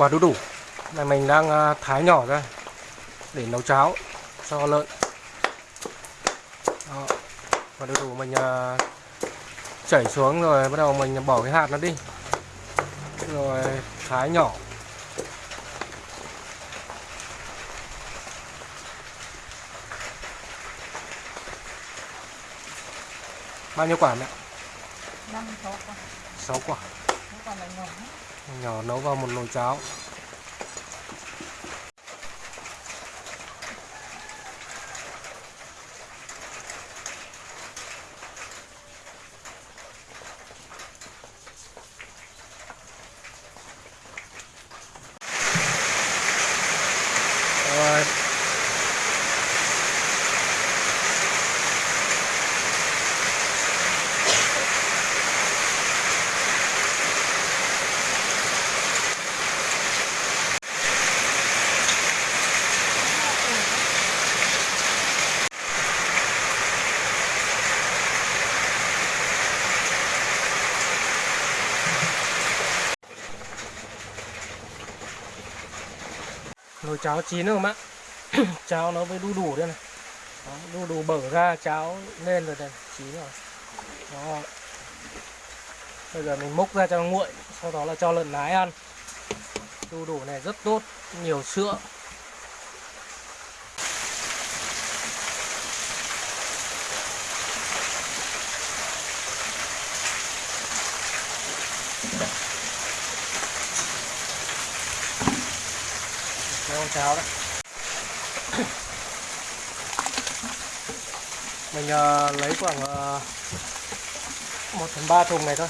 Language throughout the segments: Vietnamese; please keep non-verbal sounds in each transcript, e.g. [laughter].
quả đu đủ. Này mình đang à, thái nhỏ ra để nấu cháo cho lợn. Đó. quả đu đủ. Mình à, chảy xuống rồi bắt đầu mình bỏ cái hạt nó đi. Rồi thái nhỏ. Bao nhiêu quả mẹ? Năm sáu con 6 quả. Nó còn là nhỏ. Nhỏ nấu vào một nồi cháo Rồi nồi cháo chín rồi không ạ? [coughs] Cháo nó mới đu đủ đây này. Đó, đu đủ bở ra cháo lên rồi này chín rồi. Đó. bây giờ mình múc ra cho nguội sau đó là cho lợn nái ăn. Đu đủ này rất tốt nhiều sữa. Cái con cháo đấy mình uh, lấy khoảng ờ, uh, 1 phần 3 thùng này thôi.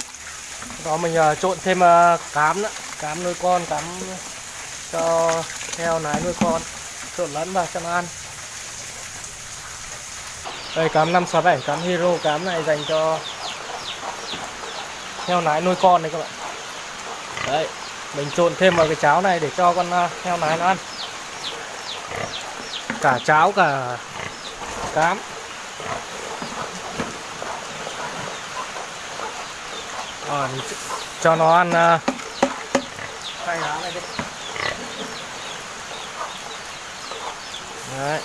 Đó mình uh, trộn thêm uh, cám nữa. Cám nuôi con cám cho heo nái nuôi con. Trộn lẫn vào cho nó ăn. Đây cám 567 cám hero cám này dành cho heo nái nuôi con đấy các bạn. Đấy mình trộn thêm vào cái cháo này để cho con heo nái nó ăn cả cháo cả cám. Rồi cho nó ăn uh, lá này đi. Đấy.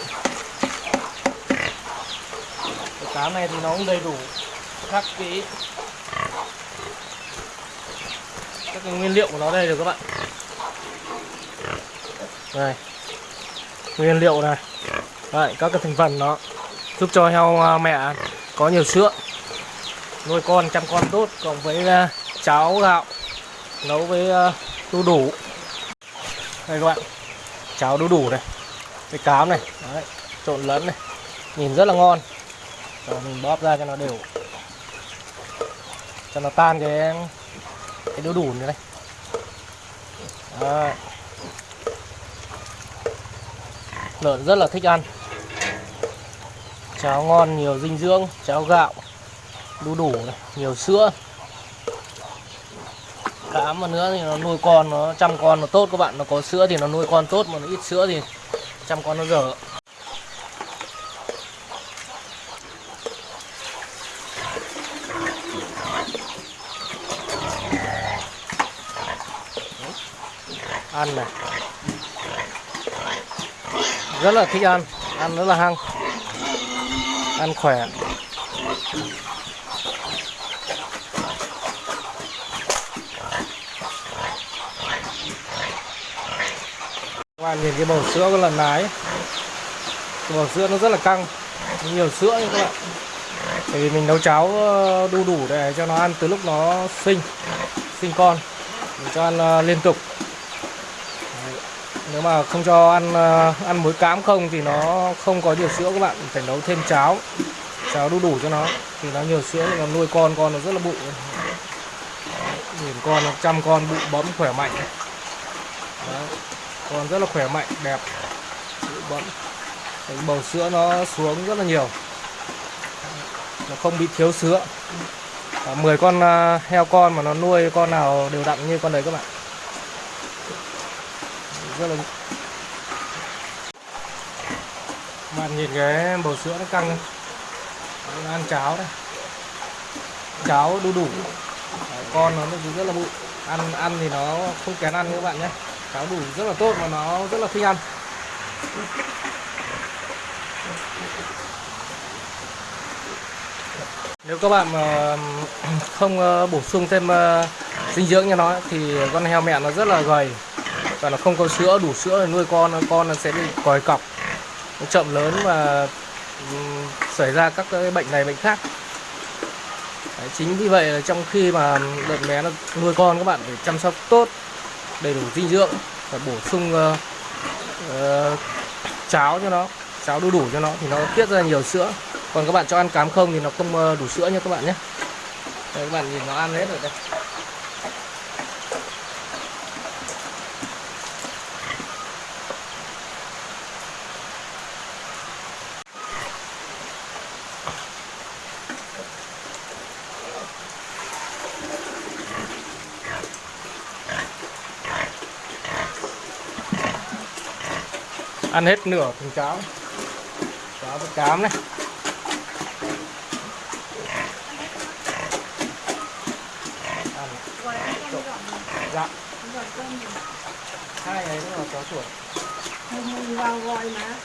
Cái cám này thì nó cũng đầy đủ các cái các cái nguyên liệu của nó đây được các bạn. Đây nguyên liệu này. Đấy, các cái thành phần nó giúp cho heo à, mẹ có nhiều sữa nuôi con chăm con tốt cộng với à, cháo gạo nấu với à, đu đủ. Đây các bạn cháo đu đủ này cái cám này Đấy, trộn lẫn này nhìn rất là ngon. Rồi mình bóp ra cho nó đều cho nó tan cái cái đu đủ này đây. Đấy lợn rất là thích ăn. Cháo ngon nhiều dinh dưỡng cháo gạo đu đủ này, nhiều sữa. Cám mà nữa thì nó nuôi con nó chăm con nó tốt các bạn. Nó có sữa thì nó nuôi con tốt mà nó ít sữa thì chăm con nó dở. Ăn này rất là thích ăn ăn rất là hăng, ăn khỏe. Các bạn nhìn cái bầu sữa của lần nái cái bầu sữa nó rất là căng, nhiều sữa nha các bạn bởi vì mình nấu cháo ờ, đu đủ để cho nó ăn từ lúc nó sinh sinh con. Mình cho ăn ờ, liên tục nếu mà không cho ăn ờ, ăn muối cám không thì nó không có nhiều sữa các bạn. Phải nấu thêm cháo cháo đu đủ cho nó. Thì nó nhiều sữa nó nuôi con con nó rất là bự nhìn con nó chăm con bự bấm khỏe mạnh. Đấy. con rất là khỏe mạnh đẹp bự bấm Đấy, bầu sữa nó xuống rất là nhiều. Nó không bị thiếu sữa. À, 10 con ờ, heo con mà nó nuôi con nào đều đặn như con đấy các bạn rất là bạn nhìn cái bầu sữa nó căng nó ăn cháo đây cháo đu đủ. Đấy, con nó rất là bụi. Ăn ăn thì nó không kén ăn các bạn nhé. Cháo đủ rất là tốt và nó rất là thích ăn. Nếu các bạn mà không ờ, bổ sung thêm ờ, dinh dưỡng cho nó thì con heo mẹ nó rất là gầy và nó không có sữa đủ sữa để nuôi con con nó sẽ bị còi cọc. Nó chậm lớn và xảy ra các cái bệnh này bệnh khác. Đấy, chính vì vậy là trong khi mà lợn bé nó nuôi con các bạn phải chăm sóc tốt đầy đủ dinh dưỡng phải bổ sung uh, uh, cháo cho nó cháo đu đủ cho nó thì nó tiết ra nhiều sữa. Còn các bạn cho ăn cám không thì nó không ờ, đủ sữa nha các bạn nhé. Đấy, các bạn nhìn nó ăn hết rồi đây. Ăn hết nửa thùng cháo cháo với cám này ăn này. dạ này. hai ấy nữa là chó chuột không vào gọi mà.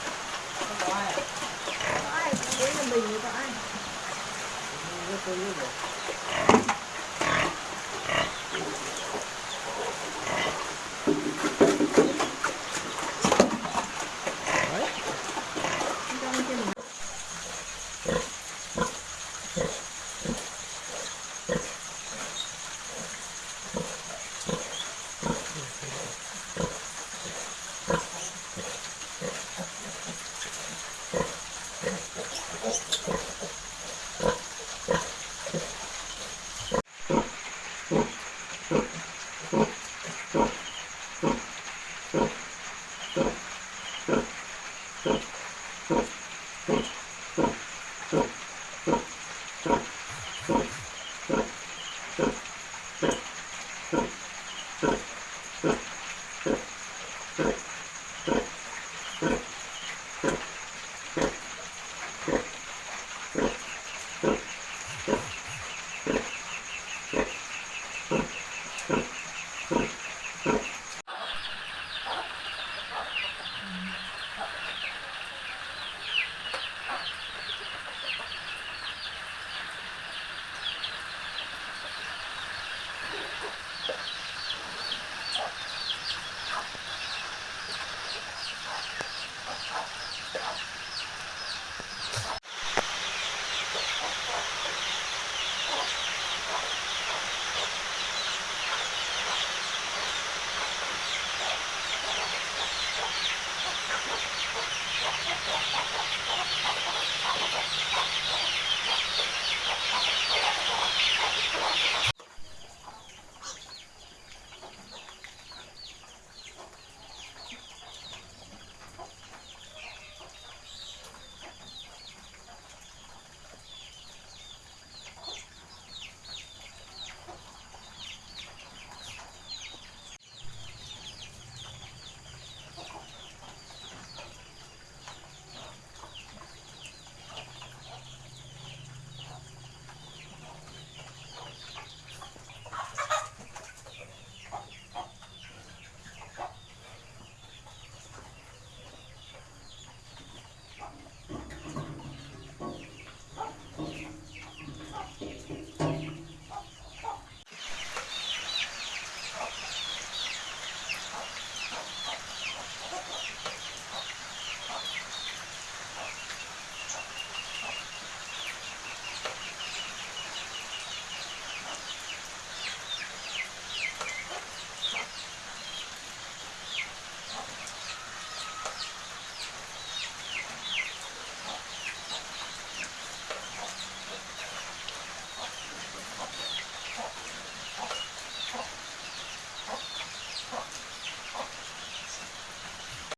Không có ai à? Có ai, đấy là mình có ai.